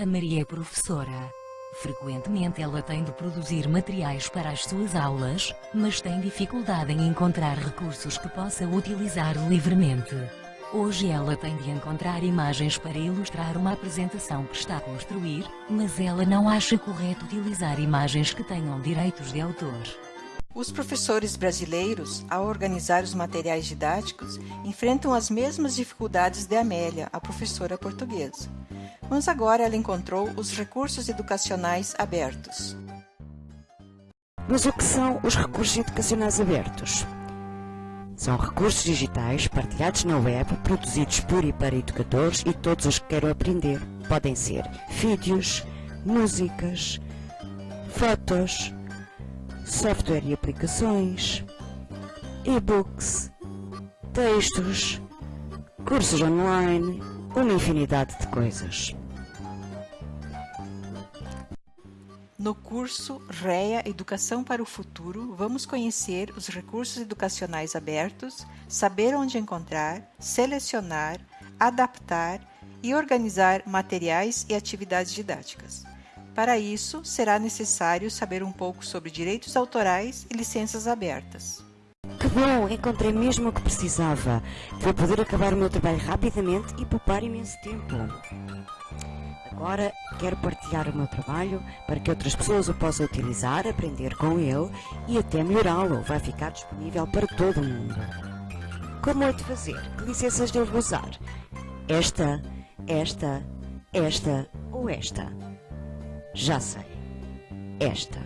A Maria é professora. Frequentemente ela tem de produzir materiais para as suas aulas, mas tem dificuldade em encontrar recursos que possa utilizar livremente. Hoje ela tem de encontrar imagens para ilustrar uma apresentação que está a construir, mas ela não acha correto utilizar imagens que tenham direitos de autor. Os professores brasileiros, ao organizar os materiais didáticos, enfrentam as mesmas dificuldades de Amélia, a professora portuguesa. Mas agora ela encontrou os recursos educacionais abertos. Mas o que são os recursos educacionais abertos? São recursos digitais partilhados na web, produzidos por e para educadores e todos os que queiram aprender. Podem ser vídeos, músicas, fotos, software e aplicações, e-books, textos, cursos online, uma infinidade de coisas. No curso REA Educação para o Futuro, vamos conhecer os recursos educacionais abertos, saber onde encontrar, selecionar, adaptar e organizar materiais e atividades didáticas. Para isso, será necessário saber um pouco sobre direitos autorais e licenças abertas. Que bom! Encontrei mesmo o que precisava. Vou poder acabar o meu trabalho rapidamente e poupar imenso tempo. Agora quero partilhar o meu trabalho para que outras pessoas o possam utilizar, aprender com ele e até melhorá-lo. Vai ficar disponível para todo mundo. Como é de fazer? Que licenças devo usar? Esta, esta, esta ou esta? Já sei. Esta.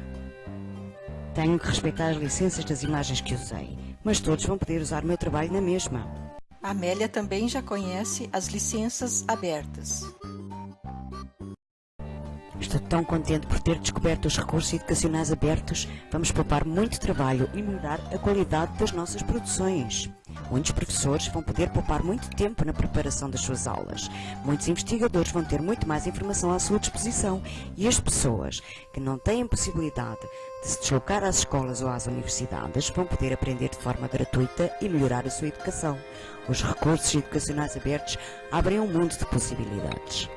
Tenho que respeitar as licenças das imagens que usei, mas todos vão poder usar o meu trabalho na mesma. A Amélia também já conhece as licenças abertas. Estou tão contente por ter descoberto os recursos educacionais abertos. Vamos poupar muito trabalho e melhorar a qualidade das nossas produções. Muitos professores vão poder poupar muito tempo na preparação das suas aulas. Muitos investigadores vão ter muito mais informação à sua disposição. E as pessoas que não têm possibilidade de se deslocar às escolas ou às universidades vão poder aprender de forma gratuita e melhorar a sua educação. Os recursos educacionais abertos abrem um mundo de possibilidades.